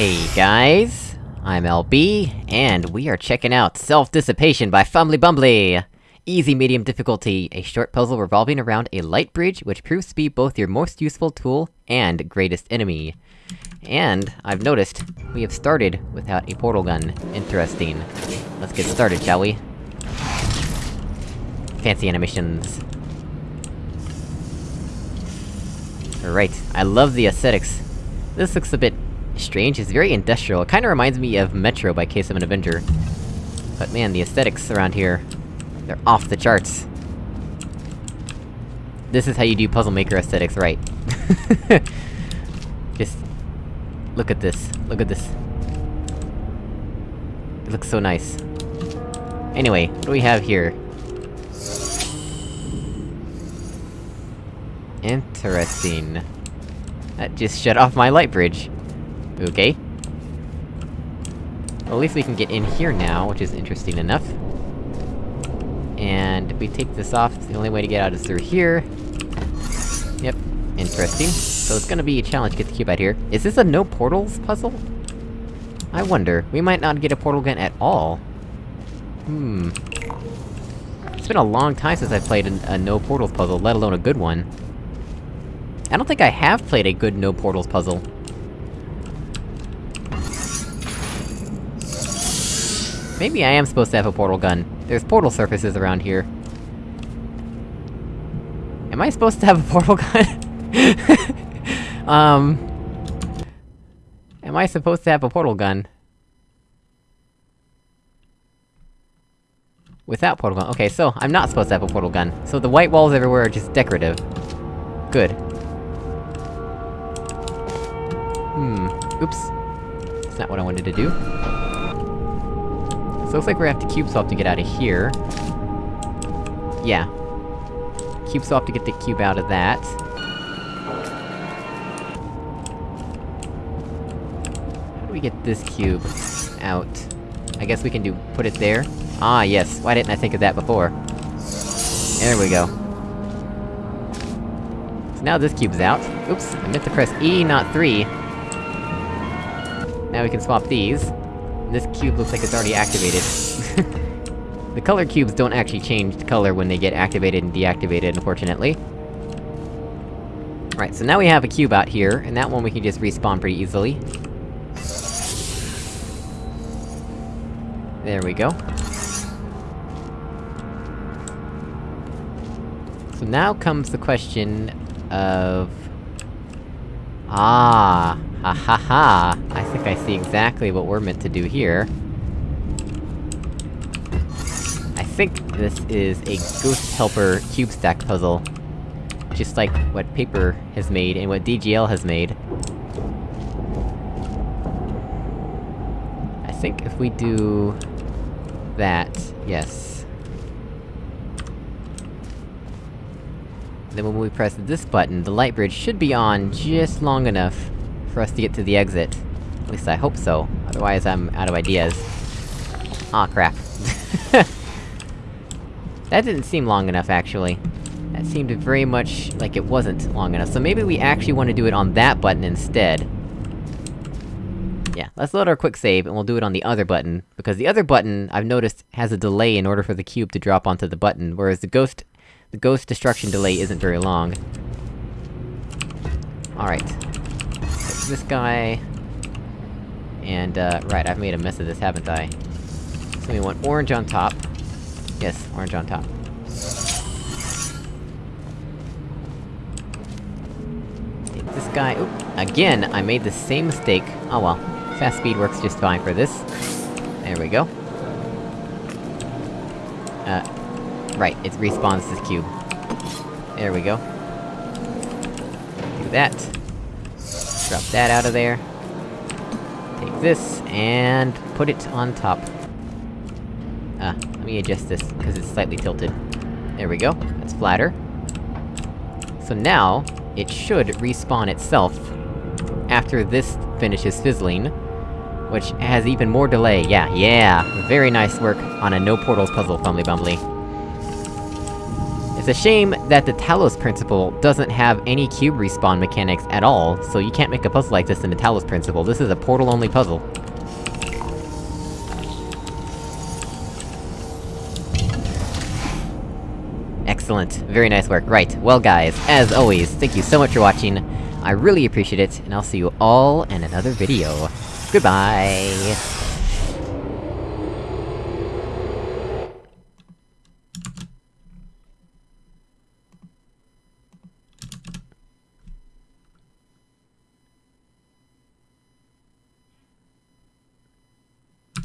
Hey guys, I'm LB, and we are checking out Self-Dissipation by Fumbly Bumbly! Easy medium difficulty, a short puzzle revolving around a light bridge, which proves to be both your most useful tool and greatest enemy. And, I've noticed, we have started without a portal gun. Interesting. Let's get started, shall we? Fancy animations. Alright, I love the aesthetics. This looks a bit strange, it's very industrial, it kinda reminds me of Metro by Case of an Avenger. But man, the aesthetics around here... They're off the charts. This is how you do Puzzle Maker aesthetics right. Just... Look at this, look at this. It looks so nice. Anyway, what do we have here? Interesting. That just shut off my light bridge. Okay. Well, at least we can get in here now, which is interesting enough. And if we take this off, the only way to get out is through here. Yep, interesting. So it's gonna be a challenge to get the cube out here. Is this a no portals puzzle? I wonder, we might not get a portal gun at all. Hmm. It's been a long time since I've played a, a no portals puzzle, let alone a good one. I don't think I have played a good no portals puzzle. Maybe I am supposed to have a portal gun. There's portal surfaces around here. Am I supposed to have a portal gun? um... Am I supposed to have a portal gun? Without portal gun. Okay, so, I'm not supposed to have a portal gun. So the white walls everywhere are just decorative. Good. Hmm. Oops. That's not what I wanted to do. So looks like we're have to cube swap to get out of here. Yeah. Cube swap to get the cube out of that. How do we get this cube out? I guess we can do- put it there? Ah, yes, why didn't I think of that before? There we go. So now this cube's out. Oops, I meant to press E, not 3. Now we can swap these. This cube looks like it's already activated. the color cubes don't actually change color when they get activated and deactivated, unfortunately. Right, so now we have a cube out here, and that one we can just respawn pretty easily. There we go. So now comes the question of... Ah, ha ha ha! I think I see exactly what we're meant to do here. I think this is a Ghost Helper cube stack puzzle. Just like what Paper has made, and what DGL has made. I think if we do... that, yes. Then when we press this button, the light bridge should be on just long enough for us to get to the exit. At least I hope so, otherwise I'm out of ideas. Aw, crap. that didn't seem long enough, actually. That seemed very much like it wasn't long enough, so maybe we actually want to do it on that button instead. Yeah, let's load our quick save, and we'll do it on the other button, because the other button, I've noticed, has a delay in order for the cube to drop onto the button, whereas the ghost the ghost destruction delay isn't very long. Alright. This guy... And, uh, right, I've made a mess of this, haven't I? So we want orange on top. Yes, orange on top. Take this guy- oop! Again, I made the same mistake. Oh well. Fast speed works just fine for this. There we go. Uh, Right, it respawns this cube. There we go. Do that. Drop that out of there. Take this, and put it on top. Ah, let me adjust this, because it's slightly tilted. There we go, that's flatter. So now, it should respawn itself, after this finishes fizzling, which has even more delay, yeah, yeah! Very nice work on a no portals puzzle, Fumbly Bumbly. It's a shame that the Talos Principle doesn't have any cube respawn mechanics at all, so you can't make a puzzle like this in the Talos Principle, this is a portal-only puzzle. Excellent. Very nice work. Right, well guys, as always, thank you so much for watching, I really appreciate it, and I'll see you all in another video. Goodbye!